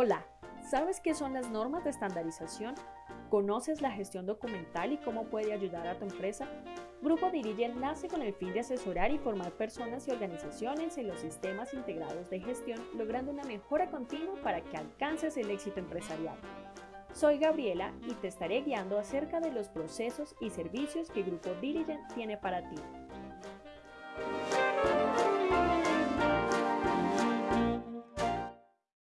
Hola, ¿sabes qué son las normas de estandarización? ¿Conoces la gestión documental y cómo puede ayudar a tu empresa? Grupo Dirigen nace con el fin de asesorar y formar personas y organizaciones en los sistemas integrados de gestión, logrando una mejora continua para que alcances el éxito empresarial. Soy Gabriela y te estaré guiando acerca de los procesos y servicios que Grupo Dirigen tiene para ti.